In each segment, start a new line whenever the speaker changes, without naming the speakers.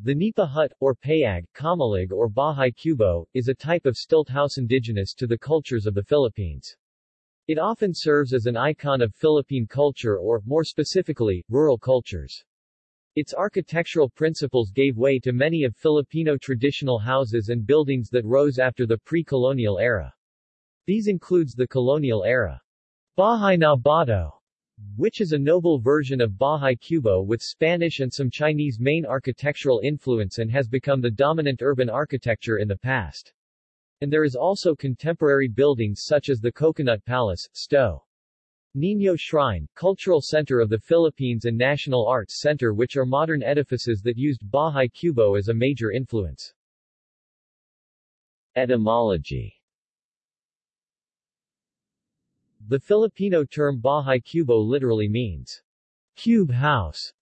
The nipa hut, or payag, kamalig or bahay kubo, is a type of stilt house indigenous to the cultures of the Philippines. It often serves as an icon of Philippine culture or, more specifically, rural cultures. Its architectural principles gave way to many of Filipino traditional houses and buildings that rose after the pre-colonial era. These includes the colonial era Bahay na Bato, which is a noble version of Bahay Kubo with Spanish and some Chinese main architectural influence and has become the dominant urban architecture in the past. And there is also contemporary buildings such as the Coconut Palace, Sto. Niño Shrine, Cultural Center of the Philippines and National Arts Center which are modern edifices that used Bahay Kubo as a major influence. Etymology The Filipino term Bahay Kubo literally means cube house,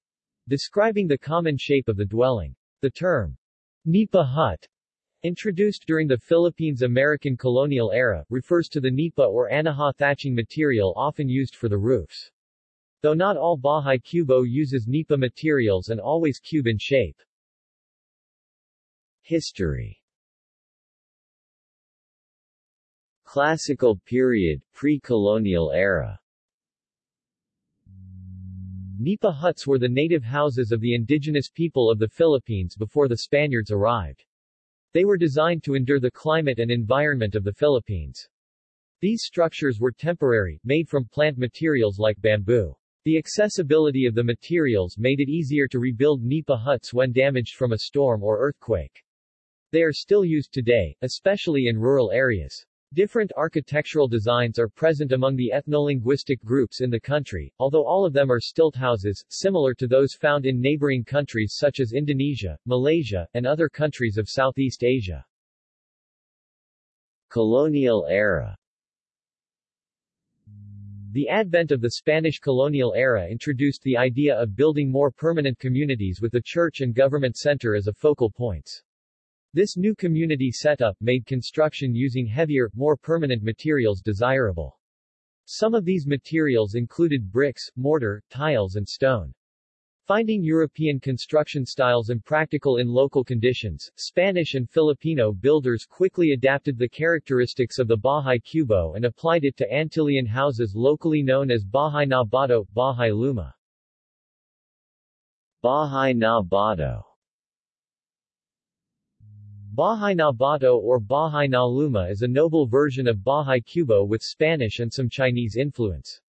describing the common shape of the dwelling. The term Nipa hut Introduced during the Philippines-American colonial era, refers to the nipa or anahaw thatching material often used for the roofs. Though not all Bahay Kubo uses nipa materials and always cube in shape. History Classical period, pre-colonial era Nipa huts were the native houses of the indigenous people of the Philippines before the Spaniards arrived. They were designed to endure the climate and environment of the Philippines. These structures were temporary, made from plant materials like bamboo. The accessibility of the materials made it easier to rebuild nipa huts when damaged from a storm or earthquake. They are still used today, especially in rural areas. Different architectural designs are present among the ethnolinguistic groups in the country, although all of them are stilt houses, similar to those found in neighboring countries such as Indonesia, Malaysia, and other countries of Southeast Asia. Colonial era The advent of the Spanish colonial era introduced the idea of building more permanent communities with the church and government center as a focal points. This new community setup made construction using heavier, more permanent materials desirable. Some of these materials included bricks, mortar, tiles and stone. Finding European construction styles impractical in local conditions, Spanish and Filipino builders quickly adapted the characteristics of the Bahay Kubo and applied it to Antillean houses locally known as Bahay na Bato, Bahay Luma. Bahay na Bato Bahay na Bato or Bahay na Luma is a noble version of Bahay Kubo with Spanish and some Chinese influence.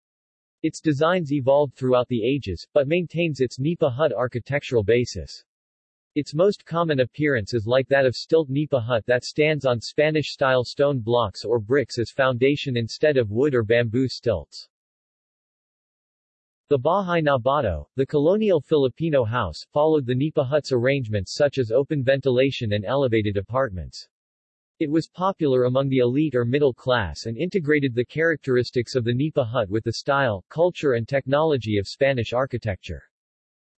Its designs evolved throughout the ages, but maintains its Nipa hut architectural basis. Its most common appearance is like that of stilt Nipa hut that stands on Spanish-style stone blocks or bricks as foundation instead of wood or bamboo stilts. The Bahay na Bato, the colonial Filipino house, followed the Nipa huts arrangements such as open ventilation and elevated apartments. It was popular among the elite or middle class and integrated the characteristics of the Nipa hut with the style, culture and technology of Spanish architecture.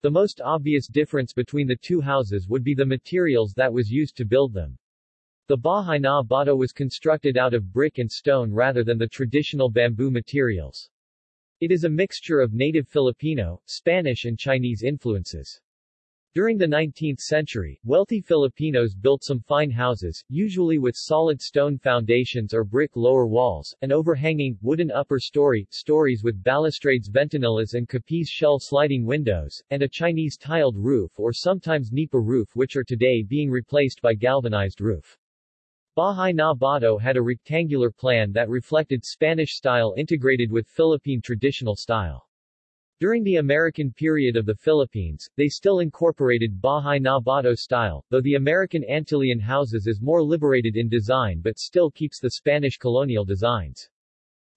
The most obvious difference between the two houses would be the materials that was used to build them. The Bahay na Bato was constructed out of brick and stone rather than the traditional bamboo materials. It is a mixture of native Filipino, Spanish and Chinese influences. During the 19th century, wealthy Filipinos built some fine houses, usually with solid stone foundations or brick lower walls, an overhanging, wooden upper story, stories with balustrades ventanillas and capiz shell sliding windows, and a Chinese tiled roof or sometimes nipa roof which are today being replaced by galvanized roof. Bahay na Bato had a rectangular plan that reflected Spanish style integrated with Philippine traditional style. During the American period of the Philippines, they still incorporated Bahay na Bato style, though the American Antillean houses is more liberated in design but still keeps the Spanish colonial designs.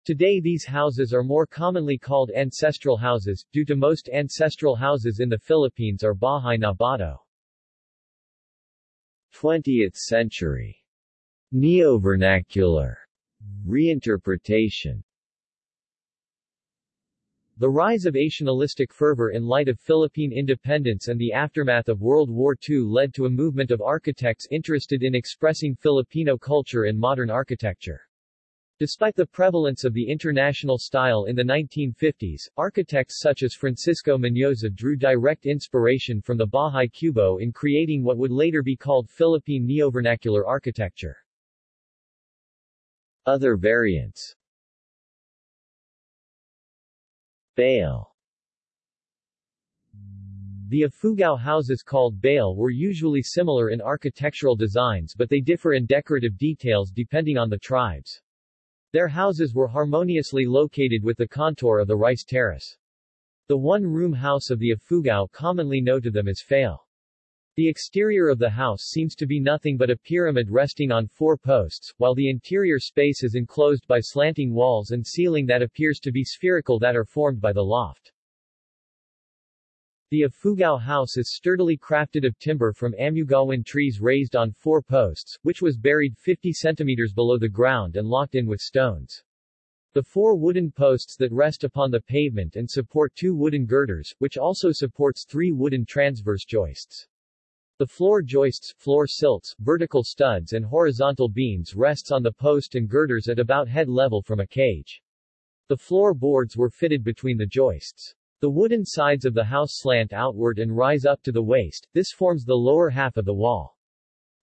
Today these houses are more commonly called ancestral houses, due to most ancestral houses in the Philippines are Bahay na Bato. 20th century Neo-vernacular reinterpretation The rise of nationalistic fervor in light of Philippine independence and the aftermath of World War II led to a movement of architects interested in expressing Filipino culture in modern architecture. Despite the prevalence of the international style in the 1950s, architects such as Francisco Mañosa drew direct inspiration from the Bahay Kubo in creating what would later be called Philippine neovernacular architecture. Other variants Bale the Ifugao houses called Bale were usually similar in architectural designs but they differ in decorative details depending on the tribes. Their houses were harmoniously located with the contour of the rice terrace. The one-room house of the Ifugao commonly know to them as Fale. The exterior of the house seems to be nothing but a pyramid resting on four posts, while the interior space is enclosed by slanting walls and ceiling that appears to be spherical that are formed by the loft. The Ifugao house is sturdily crafted of timber from Amugawan trees raised on four posts, which was buried 50 centimeters below the ground and locked in with stones. The four wooden posts that rest upon the pavement and support two wooden girders, which also supports three wooden transverse joists. The floor joists, floor silts, vertical studs and horizontal beams rests on the post and girders at about head level from a cage. The floor boards were fitted between the joists. The wooden sides of the house slant outward and rise up to the waist, this forms the lower half of the wall.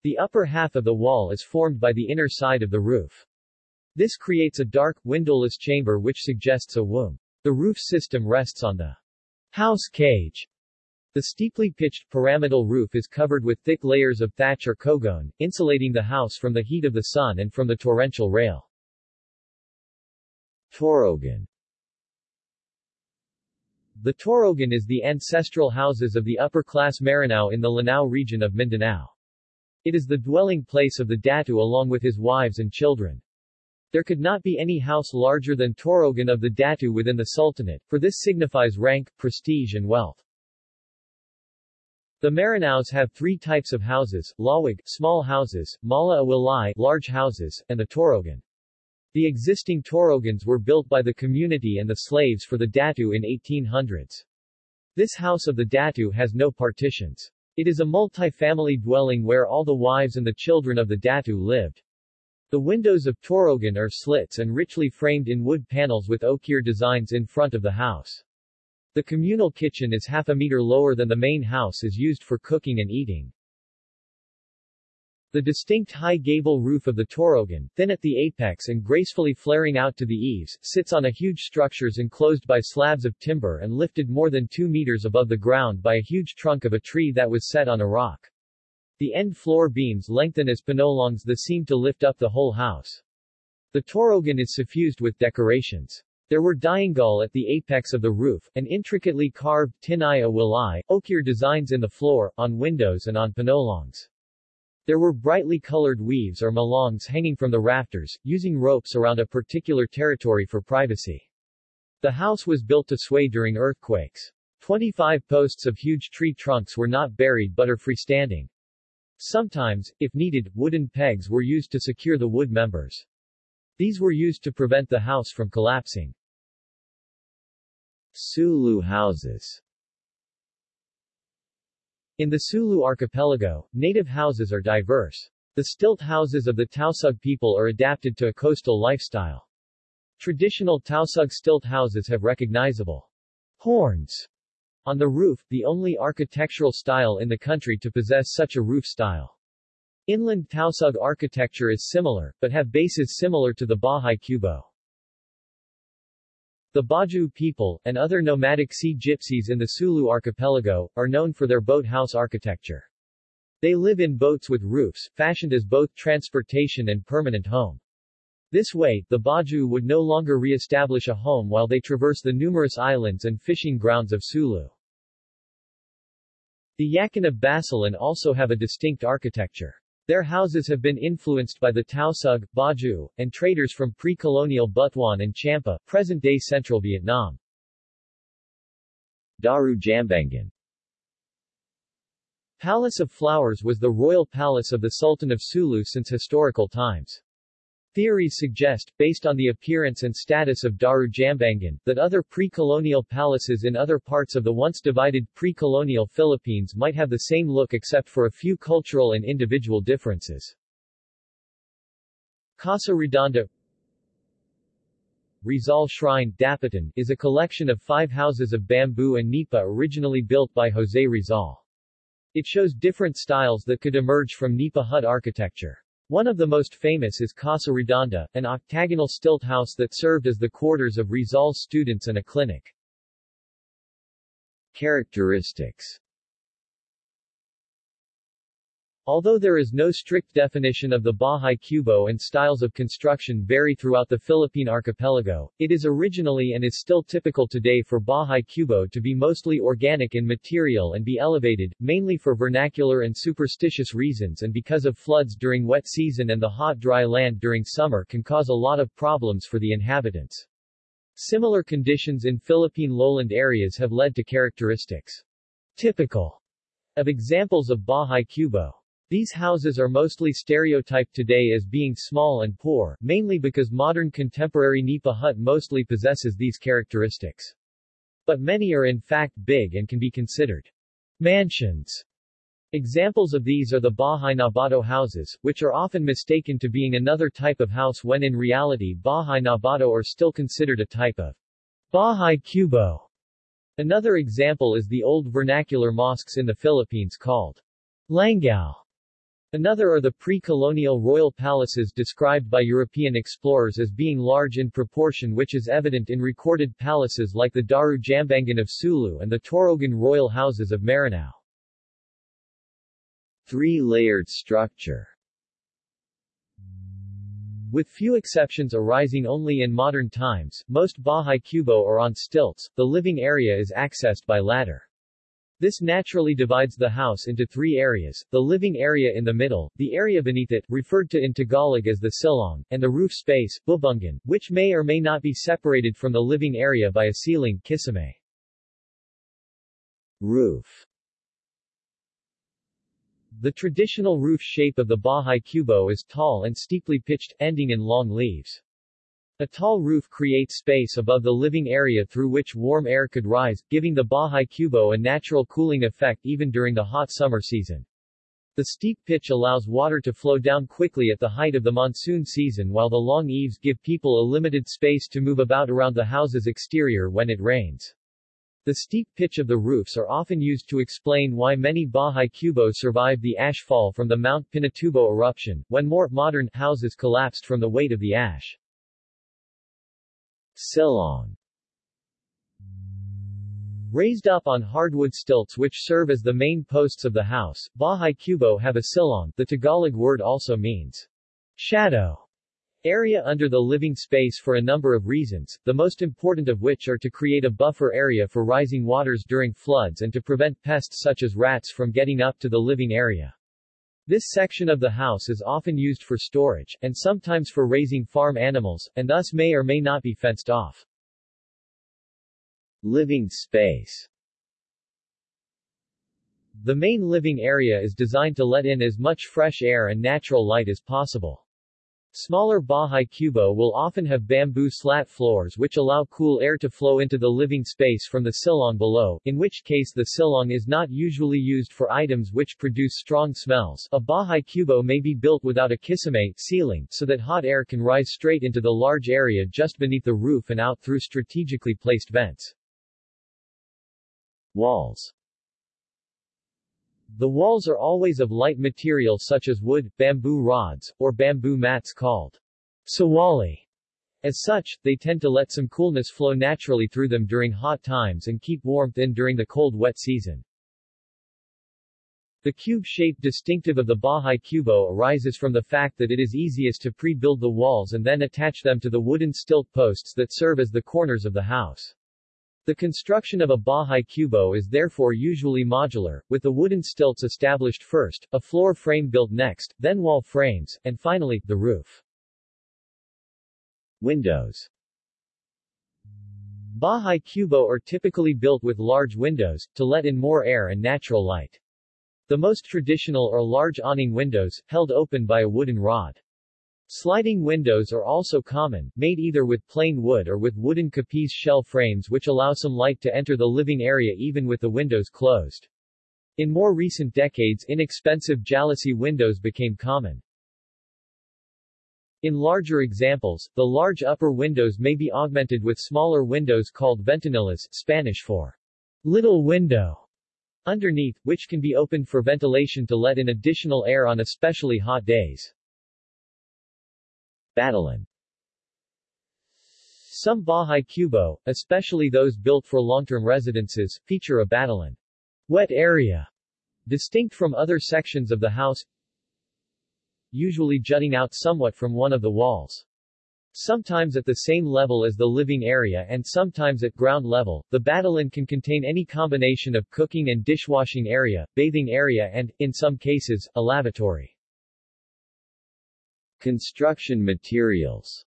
The upper half of the wall is formed by the inner side of the roof. This creates a dark, windowless chamber which suggests a womb. The roof system rests on the house cage. The steeply pitched pyramidal roof is covered with thick layers of thatch or kogon, insulating the house from the heat of the sun and from the torrential rail. Torogan the Torogan is the ancestral houses of the upper-class Maranao in the Lanao region of Mindanao. It is the dwelling place of the Datu along with his wives and children. There could not be any house larger than Torogan of the Datu within the Sultanate, for this signifies rank, prestige and wealth. The Maranaos have three types of houses, Lawag, small houses, Mala Awilai, large houses, and the Torogan. The existing torogans were built by the community and the slaves for the Datu in 1800s. This house of the Datu has no partitions. It is a multi-family dwelling where all the wives and the children of the Datu lived. The windows of Torogan are slits and richly framed in wood panels with ochre designs in front of the house. The communal kitchen is half a meter lower than the main house is used for cooking and eating. The distinct high gable roof of the Torogan, thin at the apex and gracefully flaring out to the eaves, sits on a huge structures enclosed by slabs of timber and lifted more than 2 meters above the ground by a huge trunk of a tree that was set on a rock. The end floor beams lengthen as panolongs that seem to lift up the whole house. The Torogan is suffused with decorations. There were diangal at the apex of the roof, and intricately carved tinaya wilai, ochre designs in the floor, on windows and on panolongs. There were brightly colored weaves or malongs hanging from the rafters, using ropes around a particular territory for privacy. The house was built to sway during earthquakes. 25 posts of huge tree trunks were not buried but are freestanding. Sometimes, if needed, wooden pegs were used to secure the wood members. These were used to prevent the house from collapsing. Sulu houses in the Sulu archipelago, native houses are diverse. The stilt houses of the Tausug people are adapted to a coastal lifestyle. Traditional Tausug stilt houses have recognizable horns on the roof, the only architectural style in the country to possess such a roof style. Inland Tausug architecture is similar, but have bases similar to the Bahay Kubo. The Bajau people, and other nomadic sea gypsies in the Sulu archipelago, are known for their boat house architecture. They live in boats with roofs, fashioned as both transportation and permanent home. This way, the Bajau would no longer re-establish a home while they traverse the numerous islands and fishing grounds of Sulu. The Yakan of Basilan also have a distinct architecture. Their houses have been influenced by the Tausug, Bajau, and traders from pre-colonial Butuan and Champa, present-day central Vietnam. Daru Jambangan Palace of Flowers was the royal palace of the Sultan of Sulu since historical times. Theories suggest, based on the appearance and status of Daru Jambangan, that other pre-colonial palaces in other parts of the once divided pre-colonial Philippines might have the same look except for a few cultural and individual differences. Casa Redonda Rizal Shrine, Dapitan, is a collection of five houses of bamboo and nipa originally built by Jose Rizal. It shows different styles that could emerge from nipa hut architecture. One of the most famous is Casa Redonda, an octagonal stilt house that served as the quarters of Rizal's students and a clinic. Characteristics Although there is no strict definition of the Bahay Kubo and styles of construction vary throughout the Philippine archipelago, it is originally and is still typical today for Bahay Kubo to be mostly organic in material and be elevated, mainly for vernacular and superstitious reasons and because of floods during wet season and the hot dry land during summer can cause a lot of problems for the inhabitants. Similar conditions in Philippine lowland areas have led to characteristics typical of examples of Bahay Kubo. These houses are mostly stereotyped today as being small and poor, mainly because modern contemporary Nipa hut mostly possesses these characteristics. But many are in fact big and can be considered mansions. Examples of these are the Bahay Nabato houses, which are often mistaken to being another type of house when in reality Bahay Nabato are still considered a type of Bahay Kubo. Another example is the old vernacular mosques in the Philippines called Langao. Another are the pre-colonial royal palaces described by European explorers as being large in proportion which is evident in recorded palaces like the Daru Jambangan of Sulu and the Torogan royal houses of Maranao. Three-layered structure with few exceptions arising only in modern times, most Bahay Kubo are on stilts, the living area is accessed by ladder. This naturally divides the house into three areas, the living area in the middle, the area beneath it, referred to in Tagalog as the silong, and the roof space, bubungan, which may or may not be separated from the living area by a ceiling, kisame. Roof The traditional roof shape of the Bahay Kubo is tall and steeply pitched, ending in long leaves. A tall roof creates space above the living area through which warm air could rise, giving the Bahay Kubo a natural cooling effect even during the hot summer season. The steep pitch allows water to flow down quickly at the height of the monsoon season while the long eaves give people a limited space to move about around the house's exterior when it rains. The steep pitch of the roofs are often used to explain why many Bahay Kubo survived the ash fall from the Mount Pinatubo eruption, when more modern houses collapsed from the weight of the ash. Silong Raised up on hardwood stilts which serve as the main posts of the house, Bahay Kubo have a silong, the Tagalog word also means shadow area under the living space for a number of reasons, the most important of which are to create a buffer area for rising waters during floods and to prevent pests such as rats from getting up to the living area. This section of the house is often used for storage, and sometimes for raising farm animals, and thus may or may not be fenced off. Living space The main living area is designed to let in as much fresh air and natural light as possible. Smaller Bahay Kubo will often have bamboo slat floors which allow cool air to flow into the living space from the silong below, in which case the silong is not usually used for items which produce strong smells. A Bahay Kubo may be built without a kisame ceiling so that hot air can rise straight into the large area just beneath the roof and out through strategically placed vents. Walls the walls are always of light material such as wood, bamboo rods, or bamboo mats called sawali. As such, they tend to let some coolness flow naturally through them during hot times and keep warmth in during the cold wet season. The cube shape distinctive of the Bahay Kubo arises from the fact that it is easiest to pre-build the walls and then attach them to the wooden stilt posts that serve as the corners of the house. The construction of a Bahay Kubo is therefore usually modular, with the wooden stilts established first, a floor frame built next, then wall frames, and finally, the roof. Windows Bahay Kubo are typically built with large windows, to let in more air and natural light. The most traditional are large awning windows, held open by a wooden rod. Sliding windows are also common, made either with plain wood or with wooden capiz shell frames which allow some light to enter the living area even with the windows closed. In more recent decades inexpensive jalousie windows became common. In larger examples, the large upper windows may be augmented with smaller windows called ventanillas Spanish for little window, underneath, which can be opened for ventilation to let in additional air on especially hot days. Batalan Some Bahay Kubo, especially those built for long-term residences, feature a batalan wet area, distinct from other sections of the house, usually jutting out somewhat from one of the walls. Sometimes at the same level as the living area and sometimes at ground level, the batalan can contain any combination of cooking and dishwashing area, bathing area and, in some cases, a lavatory. Construction materials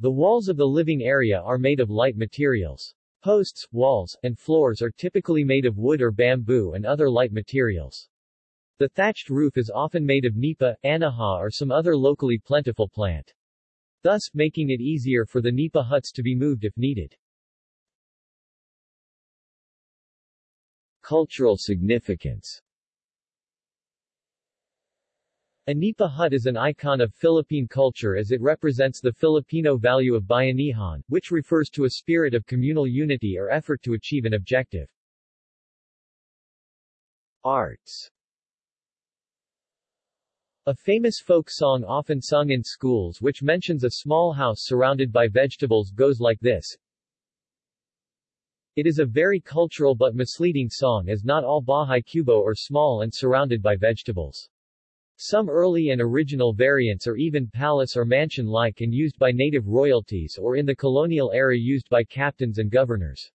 The walls of the living area are made of light materials. Posts, walls, and floors are typically made of wood or bamboo and other light materials. The thatched roof is often made of nipa, anahaw or some other locally plentiful plant. Thus, making it easier for the nipa huts to be moved if needed. Cultural significance a nipa hut is an icon of Philippine culture as it represents the Filipino value of bayanihan, which refers to a spirit of communal unity or effort to achieve an objective. Arts a famous folk song often sung in schools which mentions a small house surrounded by vegetables goes like this. It is a very cultural but misleading song as not all Bahay Kubo are small and surrounded by vegetables. Some early and original variants are even palace or mansion-like and used by native royalties or in the colonial era used by captains and governors.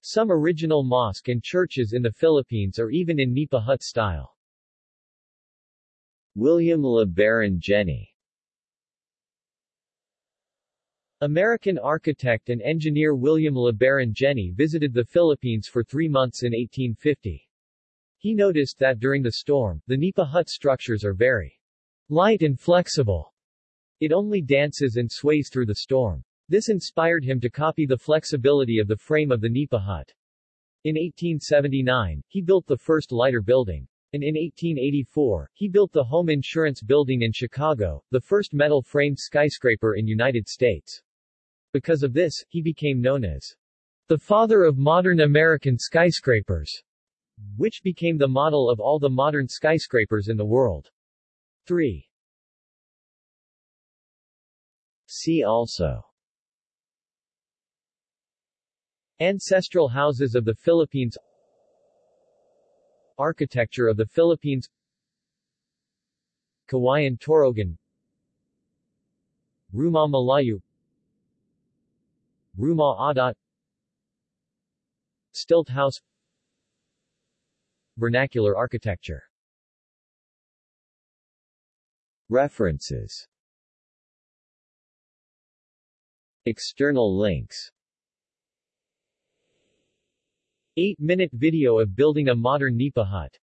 Some original mosque and churches in the Philippines are even in Nipa hut style. William LeBaron Jenney American architect and engineer William LeBaron Jenney visited the Philippines for three months in 1850. He noticed that during the storm, the Nipa hut structures are very light and flexible. It only dances and sways through the storm. This inspired him to copy the flexibility of the frame of the Nipa hut. In 1879, he built the first lighter building and in 1884, he built the Home Insurance Building in Chicago, the first metal-framed skyscraper in United States. Because of this, he became known as the father of modern American skyscrapers, which became the model of all the modern skyscrapers in the world. 3. See also. Ancestral houses of the Philippines. Architecture of the Philippines. Kawayan Torogan. Rumah Malayu. Rumah Adat. Stilt House Vernacular architecture. References. External links. 8-minute video of building a modern Nipa hut